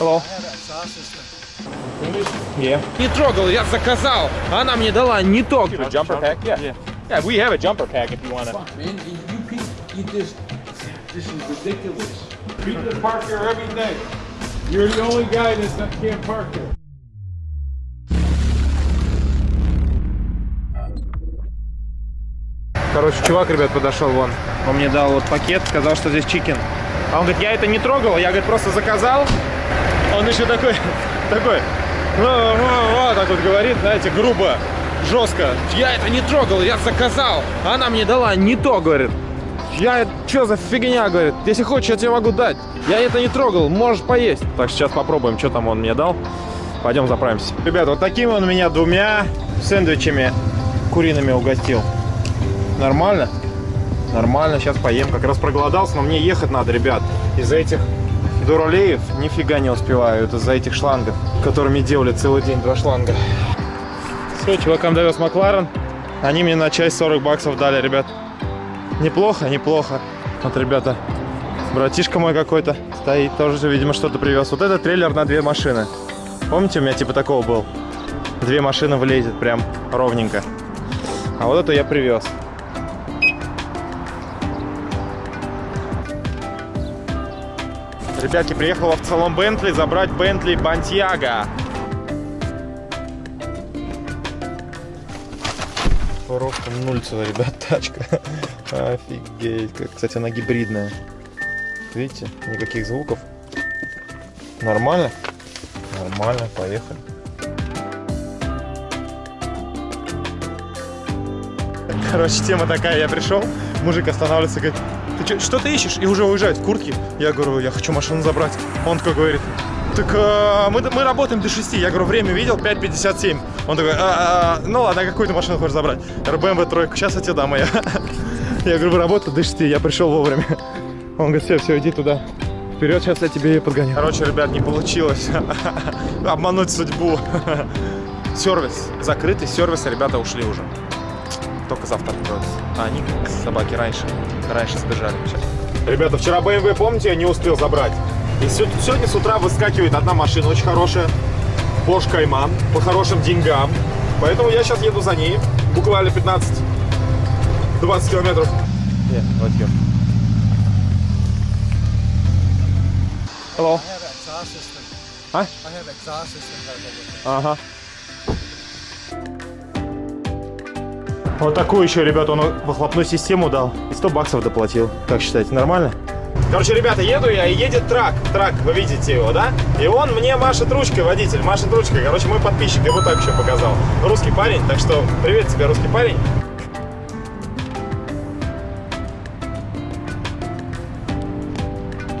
Hello. Yeah. Не трогал, я заказал. Она мне дала не то. Jumper pack? Yeah. yeah. Yeah, we have a jumper pack if you want to. Man, you people, you just, this is ridiculous. People park here every day. You're the only guy that can't park here. Короче, чувак, ребят, подошел вон. Он мне дал вот пакет, сказал, что здесь чикен. А он говорит, я это не трогал, я, говорит, просто заказал. Он еще такой, такой, «Ва, ва, ва», так вот говорит, знаете, грубо, жестко. Я это не трогал, я заказал. Она мне дала не то, говорит. Я, что за фигня, говорит. Если хочешь, я тебе могу дать. Я это не трогал, можешь поесть. Так, сейчас попробуем, что там он мне дал. Пойдем заправимся. Ребят, вот такими он меня двумя сэндвичами куриными угостил. Нормально? Нормально, сейчас поем. Как раз проголодался, но мне ехать надо, ребят. Из-за этих дуралеев нифига не успеваю. Это из-за этих шлангов, которыми делали целый день два шланга. Все, чувакам довез Макларен. Они мне на часть 40 баксов дали, ребят. Неплохо, неплохо. Вот, ребята, братишка мой какой-то стоит, тоже, видимо, что-то привез. Вот этот трейлер на две машины. Помните, у меня типа такого был? Две машины влезет прям ровненько. А вот это я привез. Ребятки, приехал в салон Бентли забрать Бентли Бантьяга. Просто нульцевая, ребят, тачка. Офигеть. Кстати, она гибридная. Видите, никаких звуков. Нормально? Нормально, поехали. Короче, тема такая, я пришел, мужик останавливается, говорит, что ты ищешь? И уже уезжает в куртке. Я говорю, я хочу машину забрать. Он такой говорит, так а, мы, мы работаем до 6. Я говорю, время видел, 5.57. Он такой, а, а, ну ладно, а какую ты машину хочешь забрать? BMW тройку, сейчас я тебе дам ее. Я говорю, вы работаете до 6, я пришел вовремя. Он говорит, все, все, иди туда. Вперед, сейчас я тебе ее подгоню. Короче, ребят, не получилось обмануть судьбу. Сервис закрытый, сервис, ребята ушли уже. Только завтра откроются. А они, собаки, раньше, раньше сбежали. Сейчас. Ребята, вчера BMW, помните, я не успел забрать. И сегодня с утра выскакивает одна машина очень хорошая. Porsche Cayman по хорошим деньгам. Поэтому я сейчас еду за ней. Буквально 15-20 километров. Yeah, right here. Hello. I have exhaust system. Huh? I have exhaust system. Ага. Вот такую еще, ребята, он выхлопную систему дал. И 100 баксов доплатил. Как считаете, нормально? Короче, ребята, еду я, и едет трак. Трак, вы видите его, да? И он мне машет ручкой, водитель, машет ручкой. Короче, мой подписчик, я вот так еще показал. Русский парень, так что привет тебе, русский парень.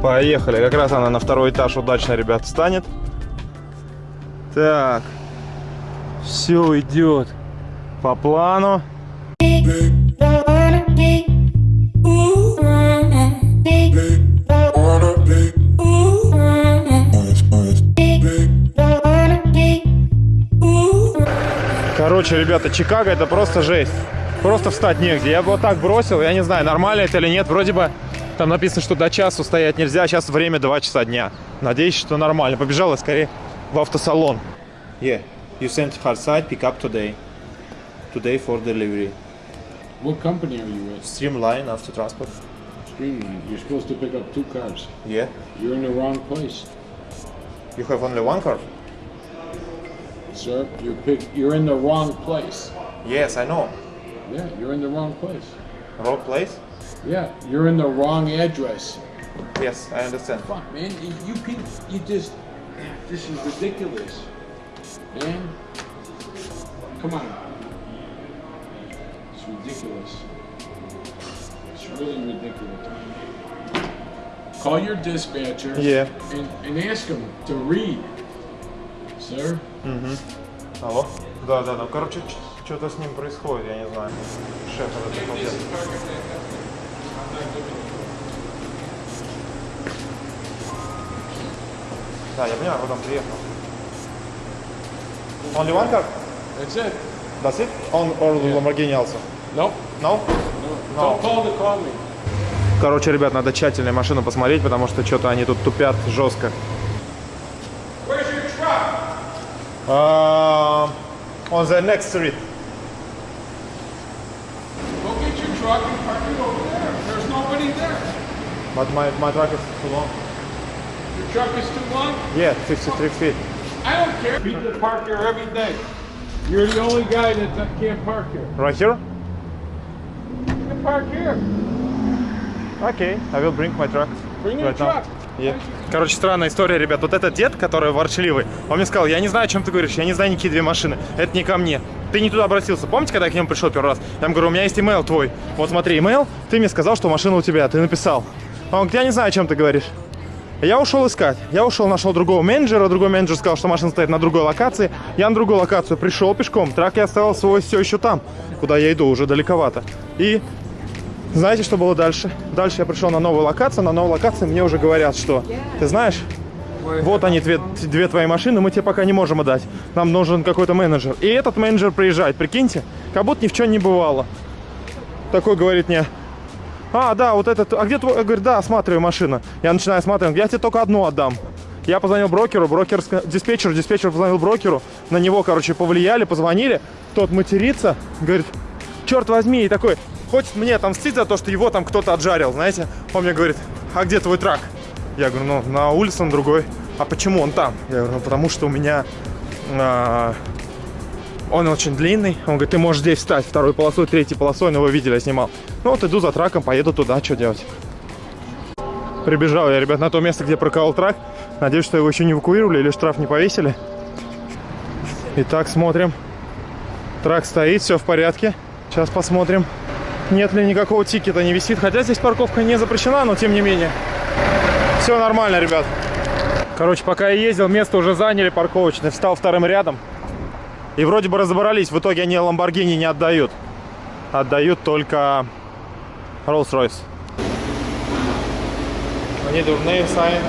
Поехали. Как раз она на второй этаж удачно, ребят, встанет. Так. Все идет по плану. Короче, ребята, Чикаго это просто жесть. Просто встать негде. Я бы вот так бросил, я не знаю, нормально это или нет. Вроде бы там написано, что до часу стоять нельзя, сейчас время 2 часа дня. Надеюсь, что нормально. Побежала скорее в автосалон. Yeah, you sent her side pick up today. Today for delivery. What company are you with? Streamline after Transport. Streamline. You're supposed to pick up two cars. Yeah. You're in the wrong place, You have only one car? sir. You pick. You're in the wrong place. Yes, I know. Yeah, you're in the wrong place. Wrong place? Yeah, you're in the wrong address. Yes, I understand. Fuck, man. You, you people, you just. This is ridiculous, man. Come on. Ridiculous. It's really ridiculous. Call your dispatcher Yeah. and, and ask them to read, sir. Алло? Да, да, да. Короче, что-то с ним происходит, я не знаю. Шеф этот обалдел. Да, я понимаю, вот он приехал. Only one car? That's it. That's it? On or Lamborghini also? No? No. Don't call to call me. Короче, ребят, надо тщательно машину посмотреть, потому что что-то они тут тупят жестко. Uh, on the next street. Go get your truck and park it over there. There's nobody there. But my, my truck is too long. Your truck is too long. Yeah, 63 feet. I don't care. People park there every day. You're the only guy that can't park here. Right here? Park here. Okay, I will bring my truck. Bring your Right now. truck. Короче, странная история, ребят. Вот этот дед, который ворчливый, он мне сказал, я не знаю, о чем ты говоришь, я не знаю никакие две машины. Это не ко мне. Ты не туда обратился. Помните, когда я к нему пришел первый раз? Я ему говорю, у меня есть имейл твой. Вот смотри, имейл, ты мне сказал, что машина у тебя, ты написал. Он говорит, я не знаю, о чем ты говоришь. Я ушел искать. Я ушел, нашел другого менеджера. Другой менеджер сказал, что машина стоит на другой локации. Я на другую локацию пришел пешком. Трак я оставил свой все еще там, куда я иду, уже далековато. И знаете, что было дальше? Дальше я пришел на новую локацию. На новой локации мне уже говорят, что ты знаешь, вот они, две, две твои машины, мы тебе пока не можем отдать. Нам нужен какой-то менеджер. И этот менеджер приезжает, прикиньте, как будто ни в чем не бывало. Такой говорит мне, а, да, вот этот, а где твой? Я говорю, да, осматриваю машину. Я начинаю осматривать, я тебе только одну отдам. Я позвонил брокеру, брокер, диспетчеру, диспетчер позвонил брокеру, на него, короче, повлияли, позвонили, тот матерится, говорит, черт возьми, и такой, хочет мне отомстить за то, что его там кто-то отжарил, знаете. Он мне говорит, а где твой трак? Я говорю, ну, на улице на другой. А почему он там? Я говорю, ну, потому что у меня а, он очень длинный. Он говорит, ты можешь здесь встать второй полосой, третьей полосой, но вы видели, я снимал. Ну вот иду за траком, поеду туда, что делать? Прибежал я, ребят, на то место, где проколол трак. Надеюсь, что его еще не эвакуировали или штраф не повесили. Итак, смотрим. Truck стоит, все в порядке. Сейчас посмотрим, нет ли никакого тикета, не висит. Хотя здесь парковка не запрещена, но тем не менее. Все нормально, ребят. Короче, пока я ездил, место уже заняли парковочное. Встал вторым рядом. И вроде бы разобрались. В итоге они Lamborghini не отдают. Отдают только Rolls-Royce. Они дурные, Сайн.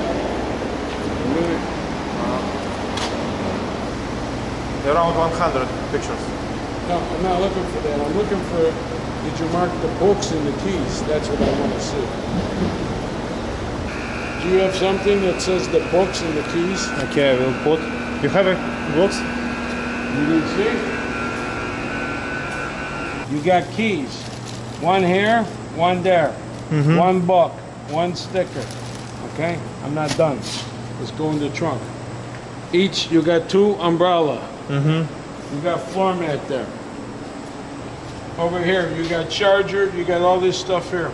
Around 100 pictures. No, I'm not looking for that. I'm looking for, did you mark the books and the keys? That's what I want to see. Do you have something that says the books and the keys? Okay, I will put. You have a box? You didn't see? You got keys. One here, one there. One book, one sticker. Okay? I'm not done. Let's go in the trunk. Each, you got two umbrella. Mm-hmm. You got floor mat there. Over here, you got charger, you got all this stuff here.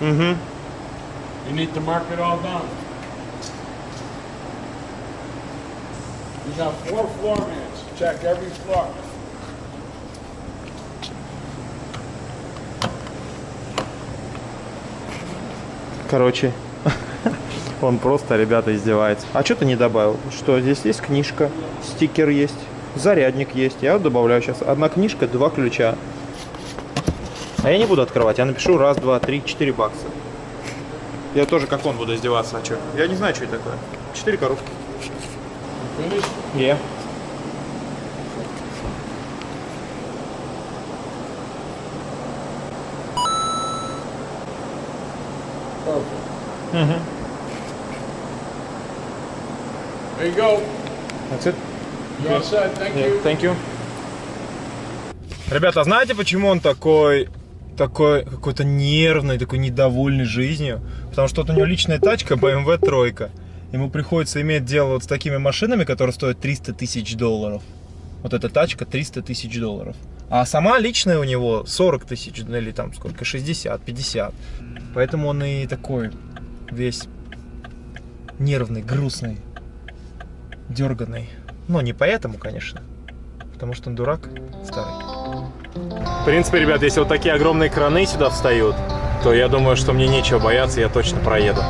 Mm-hmm. You need to mark it all down. You got four floor mats. Check every floor. Короче, он просто, ребята, издевается. А что ты не добавил? Что, здесь есть книжка, стикер есть, зарядник есть. Я добавляю сейчас. Одна книжка, два ключа. А я не буду открывать, я напишу раз, два, три, четыре бакса. Я тоже как он буду издеваться, а что? Я не знаю, что это такое. Четыре коробки. Yeah. Perfect. There you go. That's it. Thank you. Ребята, знаете, почему он такой, такой какой-то нервный, такой недовольный жизнью? Потому что вот у него личная тачка BMW тройка. Ему приходится иметь дело вот с такими машинами, которые стоят 300 тысяч долларов. Вот эта тачка 300 тысяч долларов. А сама личная у него 40 тысяч, ну или там сколько, 60, 50. Поэтому он и такой весь нервный, грустный, дерганный. Но не поэтому, конечно. Потому что он дурак старый. В принципе, ребят, если вот такие огромные краны сюда встают, то я думаю, что мне нечего бояться, я точно проеду.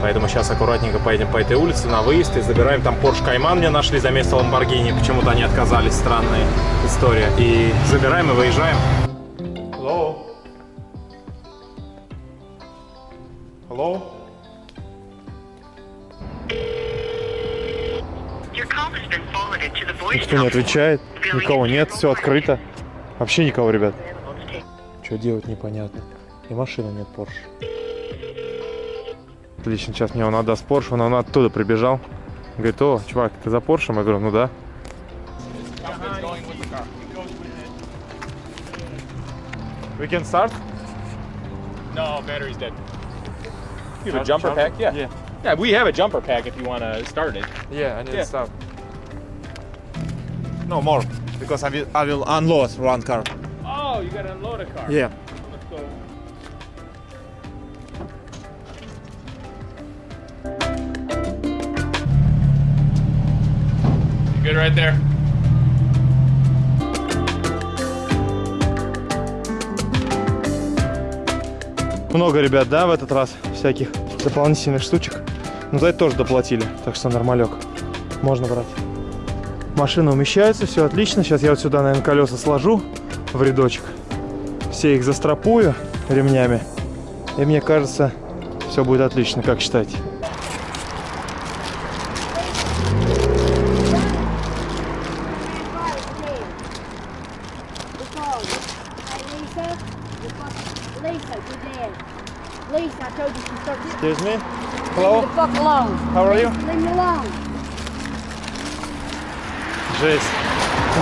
Поэтому сейчас аккуратненько поедем по этой улице на выезд и забираем. Там Porsche Cayman мне нашли за место Lamborghini. Почему-то они отказались, странная история. И забираем и выезжаем. Hello? Hello? Никто не отвечает, никого нет, все открыто. Вообще никого, ребят. Что делать, непонятно. И машины нет Порш. Отлично, сейчас мне он отдаст Porsche, он, он оттуда прибежал. Говорит, о, чувак, ты за Поршем. Я говорю, ну да. We can start? No, battery's dead. You have a jumper pack? Yeah. Yeah, we have a jumper pack if you want to start it. Yeah, I need Yeah. to start. No more, because I will, I will unload one car. Oh, you got to unload a car. Yeah. Let's go. You good right there? Много ребят, да, в этот раз всяких дополнительных штучек. Но за это тоже доплатили, так что нормалек. Можно брать. Машина умещается, все отлично. Сейчас я вот сюда, наверное, колеса сложу в рядочек. Все их застрапую ремнями. И мне кажется, все будет отлично, как считаете? Excuse me? Leave me Hello? the fuck alone. How are you? Leave me alone. Жесть.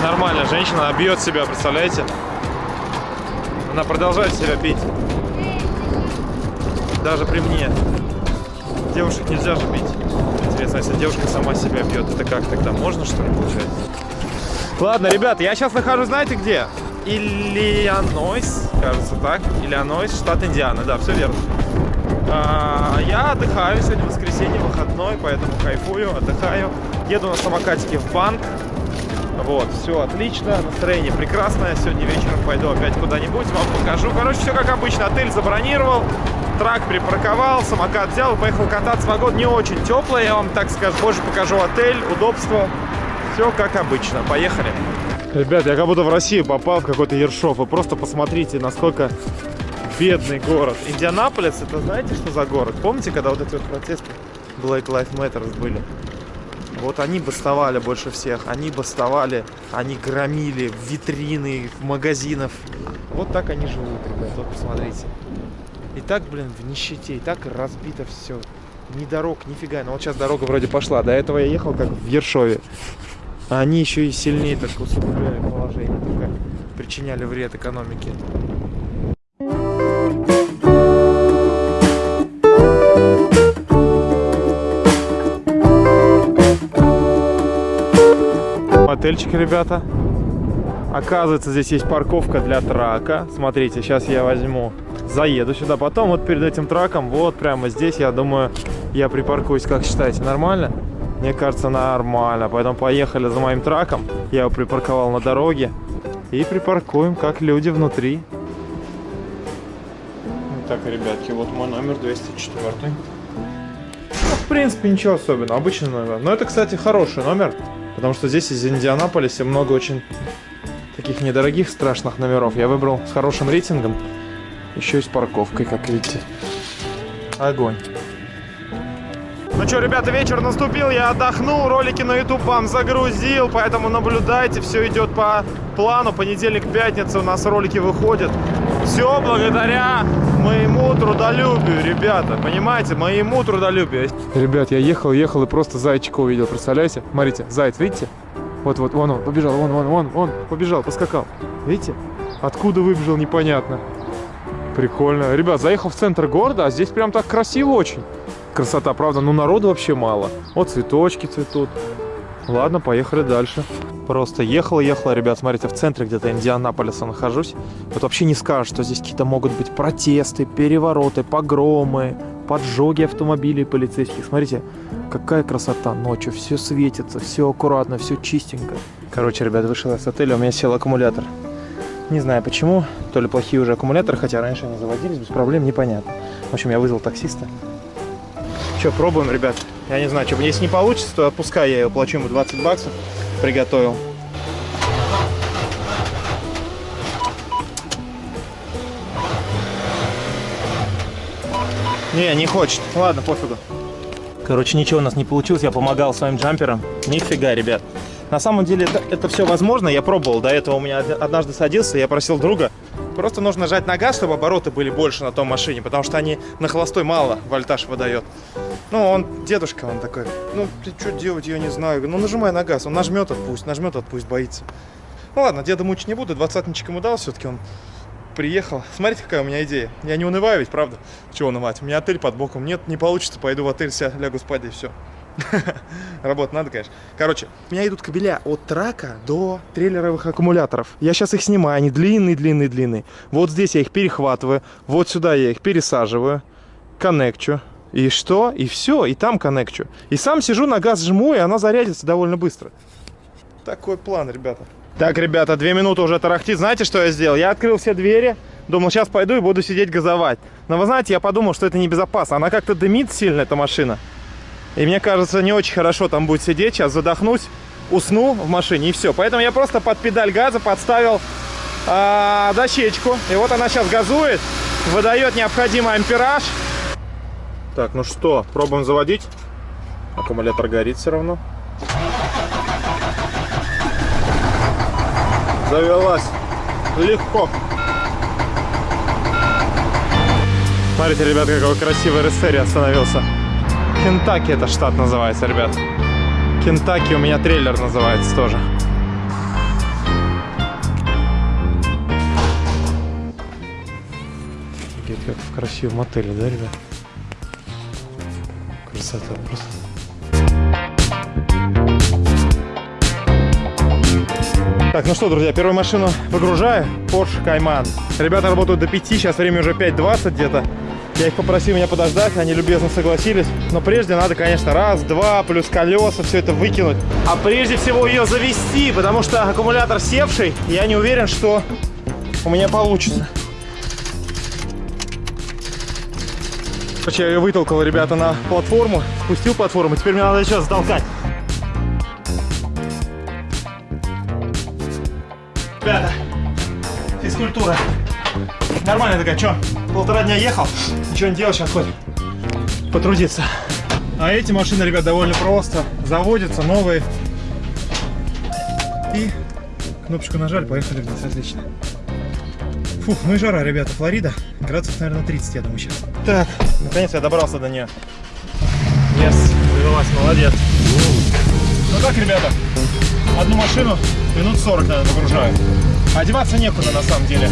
Нормально, женщина она бьет себя, представляете? Она продолжает себя бить. Даже при мне. Девушек нельзя же бить. Интересно, если девушка сама себя бьет, это как тогда? Можно что ли получается? Ладно, ребята, я сейчас нахожусь, знаете где? Иллинойс, кажется так. Иллинойс, штат Индиана, да, все верно. А, я отдыхаю, сегодня воскресенье, выходной, поэтому кайфую, отдыхаю. Еду на самокатике в банк. Вот, все отлично, настроение прекрасное. Сегодня вечером пойду опять куда-нибудь, вам покажу. Короче, все как обычно. Отель забронировал, трак припарковал, самокат взял, поехал кататься. Погода не очень теплая, я вам так скажу. Позже покажу отель, удобство. Все как обычно. Поехали. Ребят, я как будто в Россию попал, в какой-то Ершов. Вы просто посмотрите, насколько бедный город. Индианаполис, это знаете, что за город? Помните, когда вот эти вот протесты Black Lives Matter были? Вот они бастовали больше всех, они бастовали, они громили витрины магазинов. Вот так они живут, ребят, вот посмотрите. И так, блин, в нищете, и так разбито все. Ни дорог, нифига. Но вот сейчас дорога вроде пошла. До этого я ехал как в Ершове. А они еще и сильнее так усугубляли положение, только причиняли вред экономике. Отельчик, ребята. Оказывается, здесь есть парковка для трака. Смотрите, сейчас я возьму, заеду сюда. Потом вот перед этим траком, вот прямо здесь, я думаю, я припаркуюсь. Как считаете, нормально? Мне кажется, нормально. Поэтому поехали за моим траком. Я его припарковал на дороге. И припаркуем, как люди внутри. Так, ребятки, вот мой номер 204. Ну, в принципе, ничего особенного. Обычный номер. Но это, кстати, хороший номер. Потому что здесь из Индианаполиса много очень таких недорогих страшных номеров. Я выбрал с хорошим рейтингом. Еще и с парковкой, как видите. Огонь. Ну что, ребята, вечер наступил, я отдохнул, ролики на YouTube вам загрузил, поэтому наблюдайте, все идет по плану. Понедельник, пятница у нас ролики выходят. Все благодаря моему трудолюбию, ребята, понимаете, моему трудолюбию. Ребят, я ехал, ехал и просто зайчика увидел, представляете? Смотрите, заяц, видите? Вот-вот, вон он, побежал, вон, вон, вон, вон, побежал, поскакал. Видите? Откуда выбежал, непонятно. Прикольно. Ребят, заехал в центр города, а здесь прям так красиво очень. Красота, правда, ну народу вообще мало. Вот цветочки цветут. Ладно, поехали дальше. Просто ехал, ехал, ребят, смотрите, в центре где-то Индианаполиса нахожусь. Вот вообще не скажешь, что здесь какие-то могут быть протесты, перевороты, погромы, поджоги автомобилей полицейских. Смотрите, какая красота ночью, все светится, все аккуратно, все чистенько. Короче, ребят, вышел с отеля, у меня сел аккумулятор. Не знаю почему, то ли плохие уже аккумуляторы, хотя раньше они заводились без проблем, непонятно. В общем, я вызвал таксиста. Что, пробуем, ребят? Я не знаю, что, если не получится, то отпускай, я его плачу ему 20 баксов. Приготовил. Не, не хочет. Ладно, пофигу. Короче, ничего у нас не получилось. Я помогал своим джамперам. Нифига, ребят. На самом деле это, это все возможно. Я пробовал. До этого у меня од- однажды садился. Я просил друга. Просто нужно нажать на газ, чтобы обороты были больше на том машине. Потому что они на холостой мало вольтаж выдает. Ну, он, дедушка, он такой, ну, ты что делать, я не знаю. Ну, нажимай на газ. Он нажмет, отпусть, нажмет, отпусть, боится. Ну, ладно, деда мучить не буду. Двадцатничек ему дал, все-таки он приехал. Смотрите, какая у меня идея. Я не унываю ведь, правда? Чего унывать? У меня отель под боком. Нет, не получится. Пойду в отель, ся, лягу спать и все. Работать надо, конечно. Короче, у меня идут кабеля от трака до трейлеровых аккумуляторов. Я сейчас их снимаю, они длинные, длинные, длинные. Вот здесь я их перехватываю, вот сюда я их пересаживаю, коннекчу. И что? И все, и там коннекчу. И сам сижу, на газ жму, и она зарядится довольно быстро. Такой план, ребята. Так, ребята, две минуты уже тарахтит. Знаете, что я сделал? Я открыл все двери, думал, сейчас пойду и буду сидеть газовать. Но вы знаете, я подумал, что это небезопасно. Она как-то дымит сильно, эта машина. И мне кажется, не очень хорошо там будет сидеть. Сейчас задохнусь, усну в машине и все. Поэтому я просто под педаль газа подставил а, дощечку. И вот она сейчас газует, выдает необходимый ампераж. Так, ну что, пробуем заводить. Аккумулятор горит все равно. Завелась. Легко. Смотрите, ребят, какой красивый Рестерий остановился. Кентаки это штат называется, ребят. Кентаки у меня трейлер называется тоже. Офигеть, как в красивом отеле, да, ребят? Красота просто. Так, ну что, друзья, первую машину выгружаю. Porsche Cayman. Ребята работают до 5, сейчас время уже 5.20 где-то. Я их попросил меня подождать, они любезно согласились. Но прежде надо, конечно, раз, два, плюс колеса, все это выкинуть. А прежде всего ее завести, потому что аккумулятор севший. Я не уверен, что у меня получится. Короче, я ее вытолкал, ребята, на платформу. Спустил платформу, теперь мне надо сейчас затолкать. Ребята, физкультура. Нормально такая, что? Полтора дня ехал, ничего не делал, сейчас хоть потрудиться. А эти машины, ребят, довольно просто. Заводятся, новые. И кнопочку нажали, поехали вниз, отлично. Фух, ну и жара, ребята, Флорида. Градусов, наверное, 30, я думаю, сейчас. Так, наконец я добрался до нее. Yes, завелась, молодец. Ну так, ребята, одну машину минут 40, наверное, выгружаю. Одеваться некуда, на самом деле.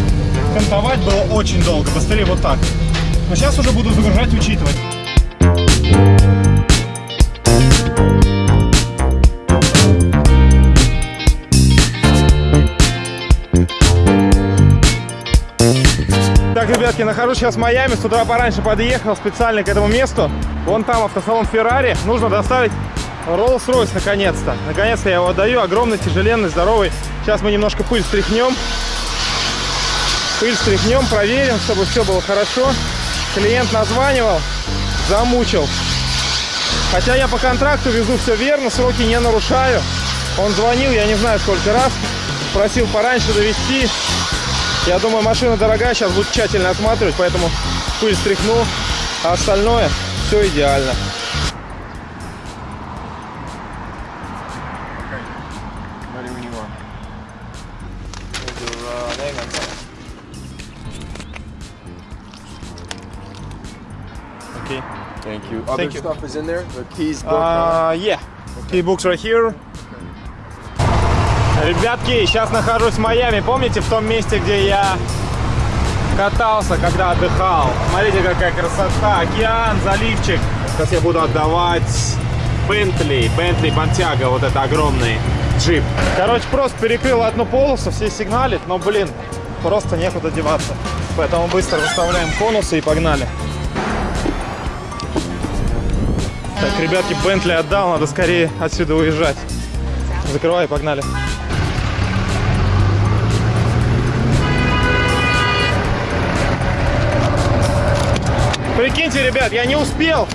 Кантовать было очень долго, быстрее вот так. Но сейчас уже буду загружать, учитывать. Так, ребятки, нахожусь сейчас в Майами. С утра пораньше подъехал специально к этому месту. Вон там автосалон Феррари. Нужно доставить Rolls-Royce наконец-то. Наконец-то я его отдаю. Огромный, тяжеленный, здоровый. Сейчас мы немножко пыль стряхнем. Пыль стряхнем, проверим, чтобы все было хорошо. Клиент названивал, замучил. Хотя я по контракту везу все верно, сроки не нарушаю. Он звонил, я не знаю сколько раз. Просил пораньше довести. Я думаю, машина дорогая, сейчас будет тщательно осматривать, поэтому пыль стряхну. А остальное все идеально. Other Thank you. stuff is in there? The keys, book? Uh, yeah. Key books right here. Ребятки, сейчас нахожусь в Майами. Помните в том месте, где я катался, когда отдыхал? Смотрите, какая красота. Океан, заливчик. Сейчас я буду отдавать Бентли. Бентли Бантяга, вот это огромный джип. Короче, просто перекрыл одну полосу, все сигналят, но, блин, просто некуда деваться. Поэтому быстро выставляем конусы и погнали. Так, ребятки, Бентли отдал, надо скорее отсюда уезжать. Закрывай, погнали. Прикиньте, ребят, я не успел,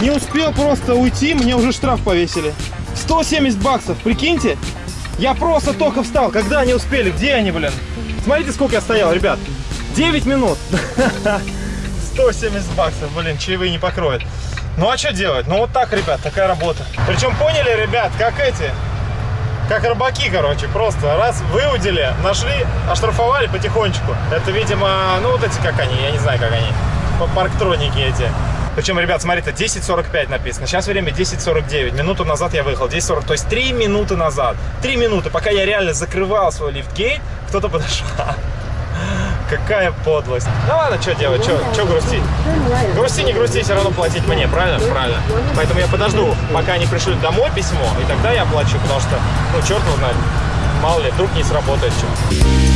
не успел просто уйти, мне уже штраф повесили. 170 баксов, прикиньте. Я просто только встал, когда они успели, где они, блин? Смотрите, сколько я стоял, ребят. 9 минут. 170 баксов, блин, чаевые не покроют. Ну а что делать? Ну вот так, ребят, такая работа. Причем поняли, ребят, как эти, как рыбаки, короче, просто раз выудили, нашли, оштрафовали потихонечку. Это, видимо, ну вот эти, как они, я не знаю, как они, парктроники эти. Причем, ребят, смотрите, 10.45 написано. Сейчас время 10.49. Минуту назад я выехал. 10.40. То есть 3 минуты назад. 3 минуты, пока я реально закрывал свой лифтгейт, кто-то подошел. Какая подлость. Ну ладно, что делать, что грустить? Грусти, не грусти, все равно платить мне, правильно? Правильно. Поэтому я подожду, пока они пришлют домой письмо, и тогда я оплачу, потому что, ну, черт его знает, мало ли, вдруг не сработает что.